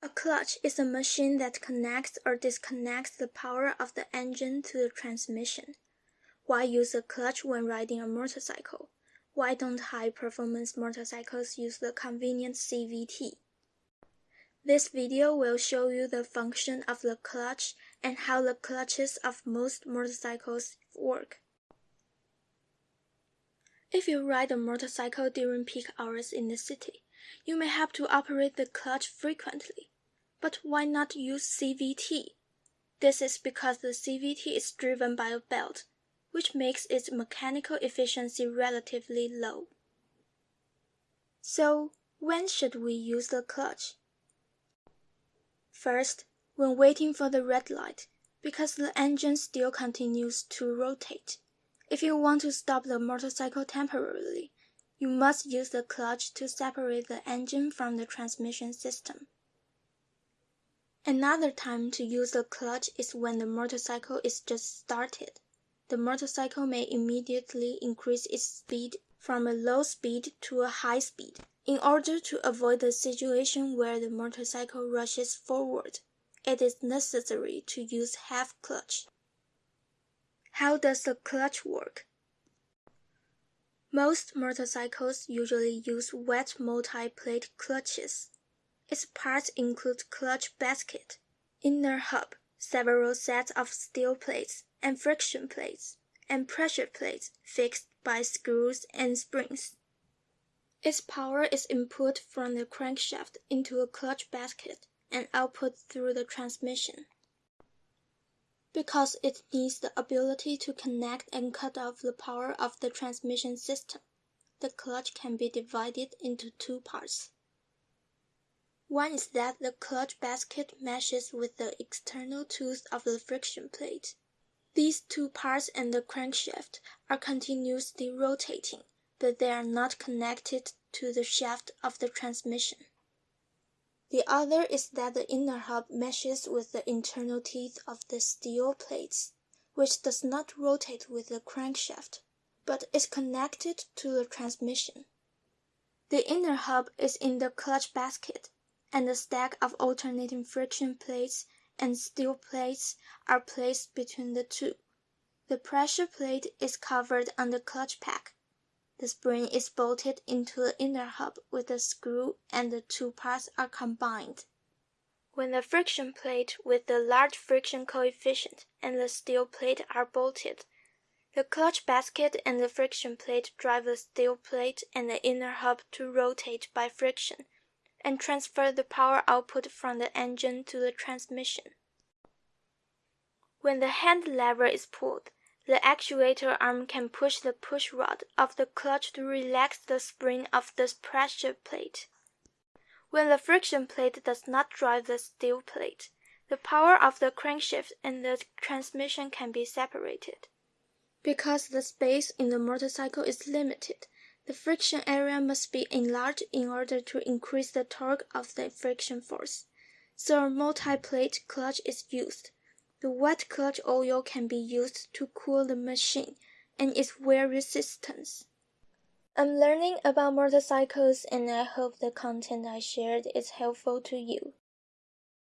A clutch is a machine that connects or disconnects the power of the engine to the transmission. Why use a clutch when riding a motorcycle? Why don't high-performance motorcycles use the convenient CVT? This video will show you the function of the clutch and how the clutches of most motorcycles work. If you ride a motorcycle during peak hours in the city, you may have to operate the clutch frequently. But why not use CVT? This is because the CVT is driven by a belt, which makes its mechanical efficiency relatively low. So, when should we use the clutch? First, when waiting for the red light, because the engine still continues to rotate. If you want to stop the motorcycle temporarily, you must use the clutch to separate the engine from the transmission system. Another time to use the clutch is when the motorcycle is just started. The motorcycle may immediately increase its speed from a low speed to a high speed. In order to avoid the situation where the motorcycle rushes forward, it is necessary to use half clutch. How does the clutch work? Most motorcycles usually use wet multi-plate clutches. Its parts include clutch basket, inner hub, several sets of steel plates and friction plates, and pressure plates fixed by screws and springs. Its power is input from the crankshaft into a clutch basket and output through the transmission. Because it needs the ability to connect and cut off the power of the transmission system, the clutch can be divided into two parts. One is that the clutch basket meshes with the external tooth of the friction plate. These two parts and the crankshaft are continuously rotating, but they are not connected to the shaft of the transmission. The other is that the inner hub meshes with the internal teeth of the steel plates, which does not rotate with the crankshaft, but is connected to the transmission. The inner hub is in the clutch basket, and a stack of alternating friction plates and steel plates are placed between the two. The pressure plate is covered on the clutch pack the spring is bolted into the inner hub with a screw and the two parts are combined. When the friction plate with the large friction coefficient and the steel plate are bolted, the clutch basket and the friction plate drive the steel plate and the inner hub to rotate by friction and transfer the power output from the engine to the transmission. When the hand lever is pulled, the actuator arm can push the push rod of the clutch to relax the spring of the pressure plate. When the friction plate does not drive the steel plate, the power of the crankshaft and the transmission can be separated. Because the space in the motorcycle is limited, the friction area must be enlarged in order to increase the torque of the friction force. So a multi-plate clutch is used. The wet clutch oil can be used to cool the machine and its wear resistance. I'm learning about motorcycles and I hope the content I shared is helpful to you.